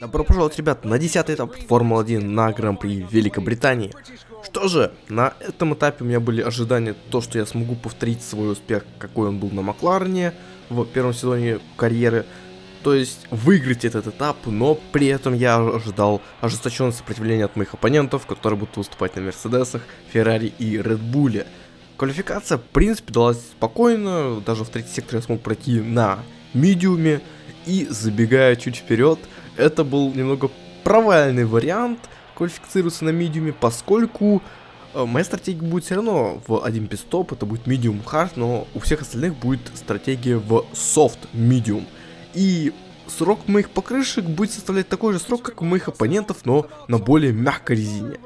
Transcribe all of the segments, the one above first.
Добро пожаловать, ребят, на 10 этап Формулы-1 на Гран-при Великобритании. Что же, на этом этапе у меня были ожидания, то, что я смогу повторить свой успех, какой он был на Макларене в первом сезоне карьеры. То есть выиграть этот этап, но при этом я ожидал ожесточенное сопротивление от моих оппонентов, которые будут выступать на Мерседесах, Феррари и Редбуле. Квалификация, в принципе, далась спокойно, даже в третий сектор я смог пройти на медиуме, и забегая чуть вперед, это был немного провальный вариант квалифицироваться на медиуме, поскольку э, моя стратегия будет все равно в один пистоп, это будет medium hard, но у всех остальных будет стратегия в soft medium. И срок моих покрышек будет составлять такой же срок, как у моих оппонентов, но на более мягкой резине.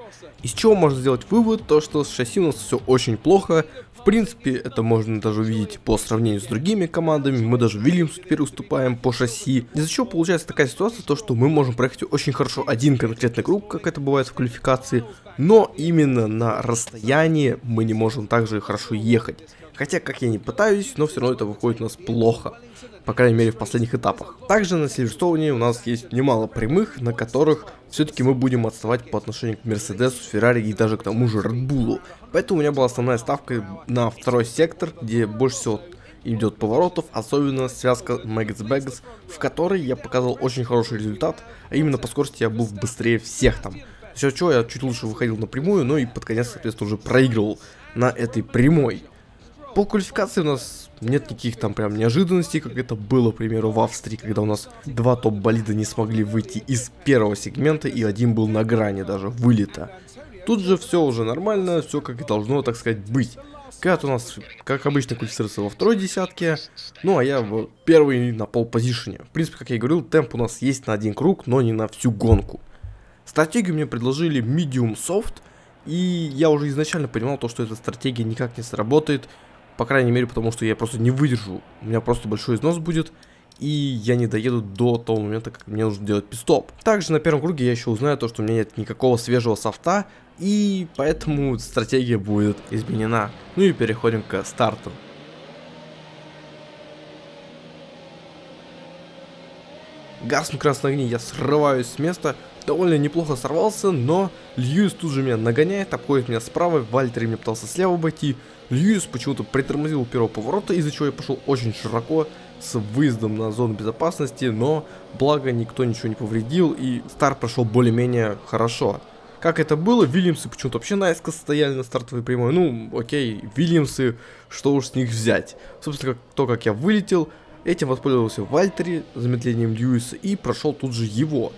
Из чего можно сделать вывод, то что с шасси у нас все очень плохо. В принципе, это можно даже увидеть по сравнению с другими командами. Мы даже Вильямсу теперь уступаем по шасси. Из-за чего получается такая ситуация, то что мы можем проехать очень хорошо один конкретный круг, как это бывает в квалификации. Но именно на расстоянии мы не можем также хорошо ехать. Хотя, как я не пытаюсь, но все равно это выходит у нас плохо по крайней мере в последних этапах. Также на Сильверстоуне у нас есть немало прямых, на которых все-таки мы будем отставать по отношению к Мерседесу, Феррари и даже к тому же Редбулу. Поэтому у меня была основная ставка на второй сектор, где больше всего идет поворотов, особенно связка Мэггетс Бэггетс, в которой я показал очень хороший результат, а именно по скорости я был быстрее всех там. Все что, я чуть лучше выходил на прямую, но и под конец, соответственно, уже проигрывал на этой прямой. По квалификации у нас нет никаких там прям неожиданностей, как это было, к примеру, в Австрии, когда у нас два топ-болида не смогли выйти из первого сегмента, и один был на грани даже вылета. Тут же все уже нормально, все как и должно, так сказать, быть. Кат у нас, как обычно, квалифицируется во второй десятке, ну а я в первый на пол. В принципе, как я и говорил, темп у нас есть на один круг, но не на всю гонку. Стратегию мне предложили Medium Soft, и я уже изначально понимал то, что эта стратегия никак не сработает, по крайней мере, потому что я просто не выдержу. У меня просто большой износ будет. И я не доеду до того момента, как мне нужно делать пистоп. Также на первом круге я еще узнаю то, что у меня нет никакого свежего софта. И поэтому стратегия будет изменена. Ну и переходим к старту. Газ на красном огне, я срываюсь с места, довольно неплохо сорвался, но Льюис тут же меня нагоняет, обходит меня справа, Вальтер мне пытался слева обойти, Льюис почему-то притормозил у первого поворота, из-за чего я пошел очень широко, с выездом на зону безопасности, но благо никто ничего не повредил, и старт прошел более-менее хорошо. Как это было, Вильямсы почему-то вообще наискось стояли на стартовой прямой, ну окей, Вильямсы, что уж с них взять. Собственно, как, то, как я вылетел, этим воспользовался Вальтери замедлением Льюиса и прошел тут же его.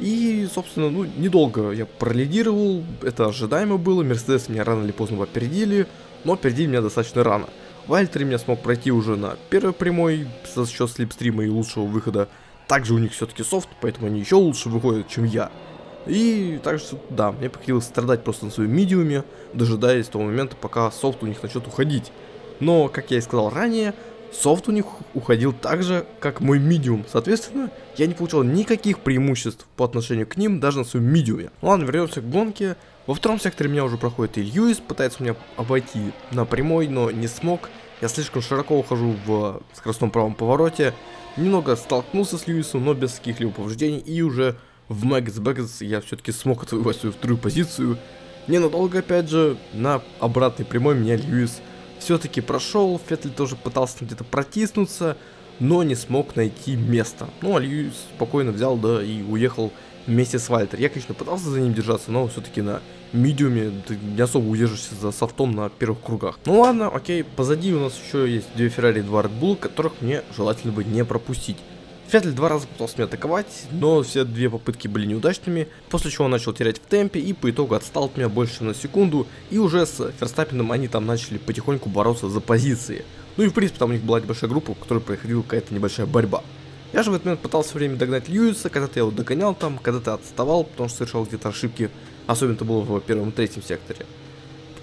И, собственно, ну, недолго я пролидировал, это ожидаемо было, Мерседес меня рано или поздно опередили, но опередили меня достаточно рано. Вальтери меня смог пройти уже на первой прямой за счет слепстрима и лучшего выхода. Также у них все-таки софт, поэтому они еще лучше выходят, чем я. И также, да, мне приходилось страдать просто на своем медиуме, дожидаясь того момента, пока софт у них начнет уходить. Но, как я и сказал ранее, Софт у них уходил так же, как мой медиум. Соответственно, я не получал никаких преимуществ по отношению к ним, даже на своем медиуме. Ладно, вернемся к гонке. Во втором секторе меня уже проходит и Льюис, пытается меня обойти на прямой, но не смог. Я слишком широко ухожу в скоростном правом повороте. Немного столкнулся с Льюисом, но без каких-либо повреждений. И уже в Мэггетс Бэггетс я все-таки смог отвоевать свою вторую позицию. Ненадолго, опять же, на обратной прямой меня Льюис все-таки прошел, Феттель тоже пытался где-то протиснуться, но не смог найти место. Ну, а Льюис спокойно взял, да, и уехал вместе с Вальтер. Я, конечно, пытался за ним держаться, но все-таки на медиуме ты не особо удержишься за софтом на первых кругах. Ну ладно, окей, позади у нас еще есть две Феррари и два Red Bull, которых мне желательно бы не пропустить. Феттель два раза пытался меня атаковать, но все две попытки были неудачными, после чего он начал терять в темпе и по итогу отстал от меня больше на секунду, и уже с Ферстаппином они там начали потихоньку бороться за позиции. Ну и в принципе там у них была небольшая группа, в которой происходила какая-то небольшая борьба. Я же в этот момент пытался время догнать Льюиса, когда-то я его догонял там, когда-то отставал, потому что совершал где-то ошибки, особенно это было в первом и третьем секторе.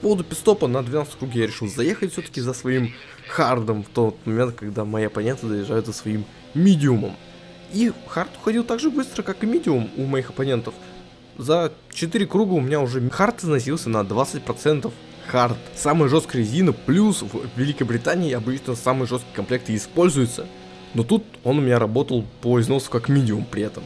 По поводу питстопа на 12 круге я решил заехать все-таки за своим хардом в тот момент, когда мои оппоненты доезжают за своим медиумом. И хард уходил так же быстро, как и медиум у моих оппонентов. За 4 круга у меня уже хард износился на 20%. Хард. Самая жесткая резина, плюс в Великобритании обычно самый жесткий комплект и используется. Но тут он у меня работал по износу как медиум при этом.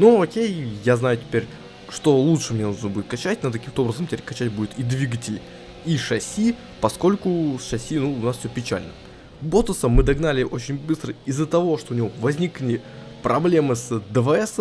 Ну окей, я знаю теперь, что лучше мне нужно будет качать, надо каким-то образом теперь качать будет и двигатель, и шасси, поскольку с шасси, ну, у нас все печально. Ботуса мы догнали очень быстро из-за того, что у него возникли проблемы с ДВС,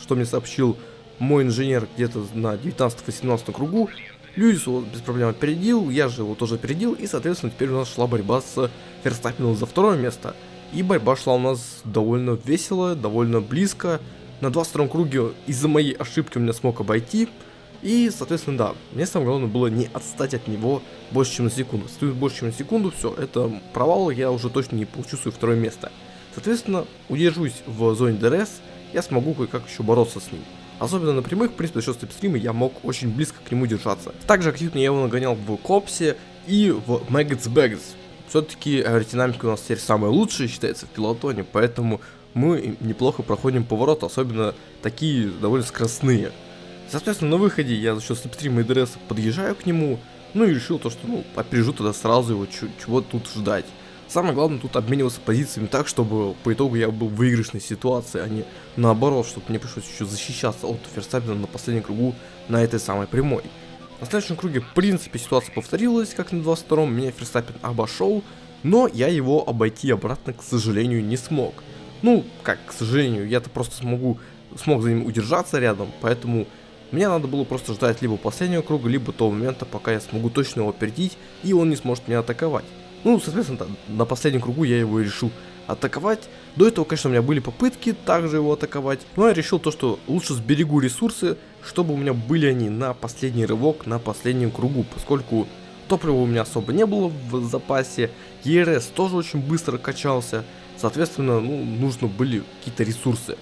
что мне сообщил мой инженер где-то на 19-18 кругу. Льюис его без проблем опередил, я же его тоже опередил, и, соответственно, теперь у нас шла борьба с Ферстаппином за второе место. И борьба шла у нас довольно весело, довольно близко. На 22 круге из-за моей ошибки у меня смог обойти, и, соответственно, да, мне самое главное было не отстать от него больше, чем на секунду. Стоит больше, чем на секунду, все, это провал, я уже точно не получу свое второе место. Соответственно, удержусь в зоне ДРС, я смогу кое-как еще бороться с ним. Особенно на прямых, в принципе, за счет слипстрима я мог очень близко к нему держаться. Также активно я его нагонял в Копсе и в Maggotts Becketts. Все-таки аэродинамика у нас теперь самая лучшая считается в пелотоне, поэтому мы неплохо проходим повороты, особенно такие довольно скоростные. Соответственно, на выходе я за счет слипстрима и ДРС подъезжаю к нему, ну и решил то, что, ну, опережу тогда сразу его, чего тут ждать. Самое главное тут обмениваться позициями так, чтобы по итогу я был в выигрышной ситуации, а не наоборот, чтобы мне пришлось еще защищаться от Ферстаппена на последнем кругу на этой самой прямой. На следующем круге, в принципе, ситуация повторилась, как на 22-м, меня Ферстаппин обошел, но я его обойти обратно, к сожалению, не смог. Ну, как, к сожалению, я-то просто смогу, смог за ним удержаться рядом, поэтому мне надо было просто ждать либо последнего круга, либо того момента, пока я смогу точно его опередить, и он не сможет меня атаковать. Ну, соответственно, на последнем кругу я его и решил атаковать. До этого, конечно, у меня были попытки также его атаковать, но я решил то, что лучше сберегу ресурсы, чтобы у меня были они на последний рывок, на последнем кругу, поскольку топлива у меня особо не было в запасе, ERS тоже очень быстро качался, соответственно, ну, нужно были какие-то ресурсы.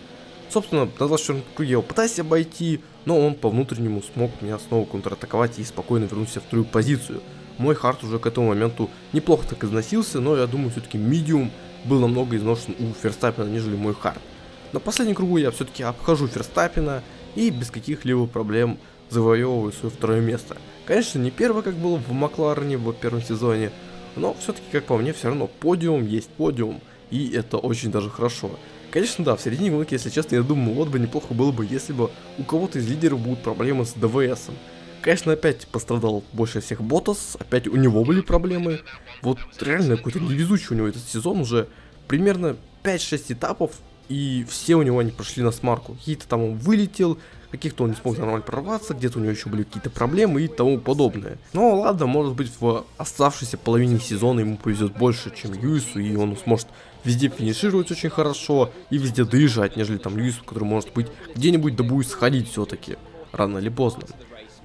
Собственно, на 24 круге я его пытаюсь обойти, но он по внутреннему смог меня снова контратаковать и спокойно вернуться в вторую позицию. Мой хард уже к этому моменту неплохо так износился, но я думаю, все-таки медиум был намного изношен у Ферстаппина, нежели мой хард. На последнем кругу я все-таки обхожу Ферстаппина и без каких-либо проблем завоевываю свое второе место. Конечно, не первое, как было в Макларене в первом сезоне, но все-таки, как по мне, все равно подиум есть подиум, и это очень даже хорошо. Конечно, да, в середине гонки, если честно, я думаю, вот бы неплохо было бы, если бы у кого-то из лидеров будут проблемы с ДВСом. Конечно, опять пострадал больше всех Ботас, опять у него были проблемы. Вот реально какой-то невезучий у него этот сезон уже примерно 5-6 этапов, и все у него они прошли на смарку. Какие-то там он вылетел, каких-то он не смог нормально прорваться, где-то у него еще были какие-то проблемы и тому подобное. Но ладно, может быть в оставшейся половине сезона ему повезет больше, чем Юису, и он сможет везде финишировать очень хорошо и везде доезжать, нежели там Юису, который может быть где-нибудь да будет сходить все-таки, рано или поздно.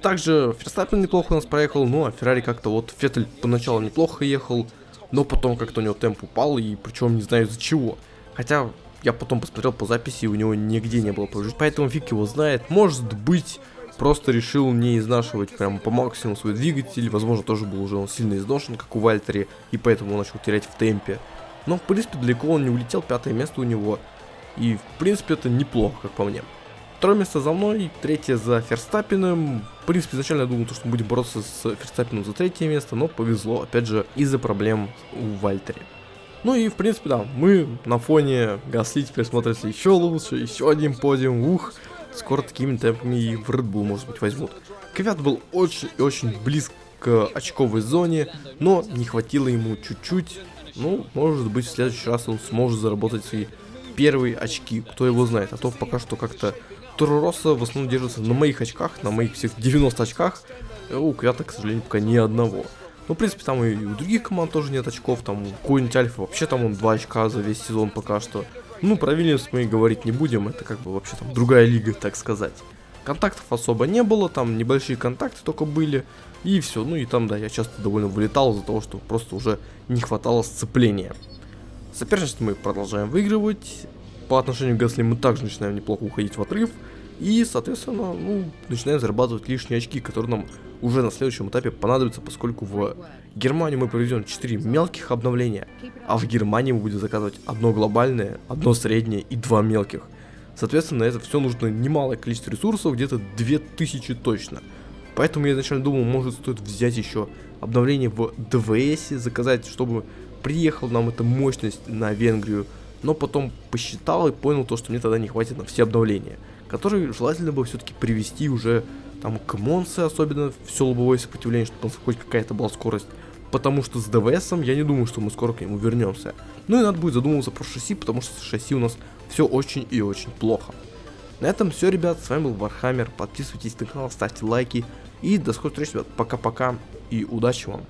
Также Ферстаппин неплохо у нас проехал, ну а Феррари как-то вот Феттель поначалу неплохо ехал, но потом как-то у него темп упал, и причем не знаю из-за чего. Хотя я потом посмотрел по записи, и у него нигде не было повреждений, поэтому фиг его знает. Может быть, просто решил не изнашивать прям по максимуму свой двигатель, возможно, тоже был уже он сильно изношен, как у Вальтери, и поэтому он начал терять в темпе. Но, в принципе, далеко он не улетел, пятое место у него, и, в принципе, это неплохо, как по мне. Второе место за мной, третье за Ферстаппиным. В принципе, изначально я думал, что мы будем бороться с Ферстаппином за третье место, но повезло, опять же, из-за проблем у Вальтери. Ну и, в принципе, да, мы на фоне Гасли теперь смотрится еще лучше, еще один подиум, ух, скоро такими темпами и в Red Bull, может быть, возьмут. Квят был очень и очень близко к очковой зоне, но не хватило ему чуть-чуть. Ну, может быть, в следующий раз он сможет заработать свои первые очки, кто его знает. А то пока что как-то Туруроса в основном держится на моих очках, на моих всех 90 очках. Э, у Квята, к сожалению, пока ни одного. Ну, в принципе, там и у других команд тоже нет очков, там у какой-нибудь Альфа вообще там он 2 очка за весь сезон пока что. Ну, про Вильямс мы говорить не будем, это как бы вообще там другая лига, так сказать. Контактов особо не было, там небольшие контакты только были, и все. Ну и там, да, я часто довольно вылетал из-за того, что просто уже не хватало сцепления. Соперничество мы продолжаем выигрывать, по отношению к Гасли мы также начинаем неплохо уходить в отрыв. И, соответственно, ну, начинаем зарабатывать лишние очки, которые нам уже на следующем этапе понадобятся, поскольку в Германию мы проведем 4 мелких обновления, а в Германии мы будем заказывать одно глобальное, одно среднее и два мелких. Соответственно, это все нужно немалое количество ресурсов, где-то 2000 точно. Поэтому я изначально думал, может стоит взять еще обновление в ДВС, заказать, чтобы приехала нам эта мощность на Венгрию, но потом посчитал и понял то, что мне тогда не хватит на все обновления. который желательно бы все-таки привести уже там к Монце, особенно все лобовое сопротивление, чтобы хоть какая-то была скорость. Потому что с ДВСом я не думаю, что мы скоро к нему вернемся. Ну и надо будет задумываться про шасси, потому что шасси у нас все очень и очень плохо. На этом все, ребят, с вами был Вархаммер, подписывайтесь на канал, ставьте лайки. И до скорой встречи, ребят, пока-пока. И удачи вам.